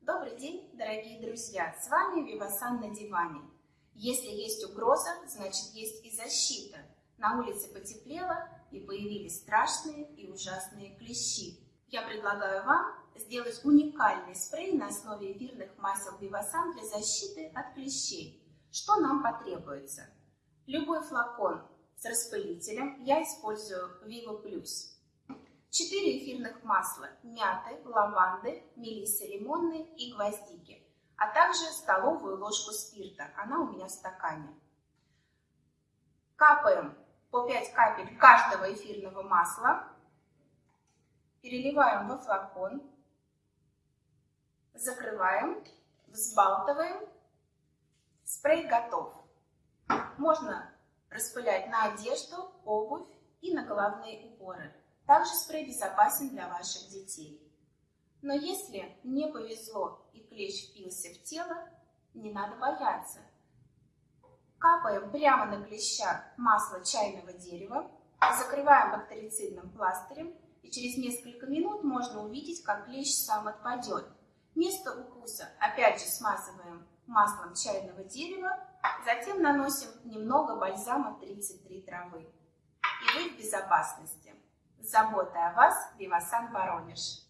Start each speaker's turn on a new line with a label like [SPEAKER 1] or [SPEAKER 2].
[SPEAKER 1] Добрый день, дорогие друзья! С вами Вивасан на диване. Если есть угроза, значит есть и защита. На улице потеплело и появились страшные и ужасные клещи. Я предлагаю вам сделать уникальный спрей на основе эфирных масел Вивасан для защиты от клещей. Что нам потребуется? Любой флакон с распылителем я использую Vivo Plus. 4 эфирных масла мяты, лаванды, мелиссы лимонной и гвоздики, а также столовую ложку спирта, она у меня в стакане. Капаем по 5 капель каждого эфирного масла, переливаем во флакон, закрываем, взбалтываем, спрей готов. Можно распылять на одежду, обувь и на головные уборы. Также спрей безопасен для ваших детей. Но если не повезло и клещ впился в тело, не надо бояться. Капаем прямо на клеща масло чайного дерева, закрываем бактерицидным пластырем, и через несколько минут можно увидеть, как клещ сам отпадет. Место укуса опять же смазываем маслом чайного дерева, затем наносим немного бальзама 33 травы. И вы в безопасности. С заботой о вас, Вивасан Воронеж.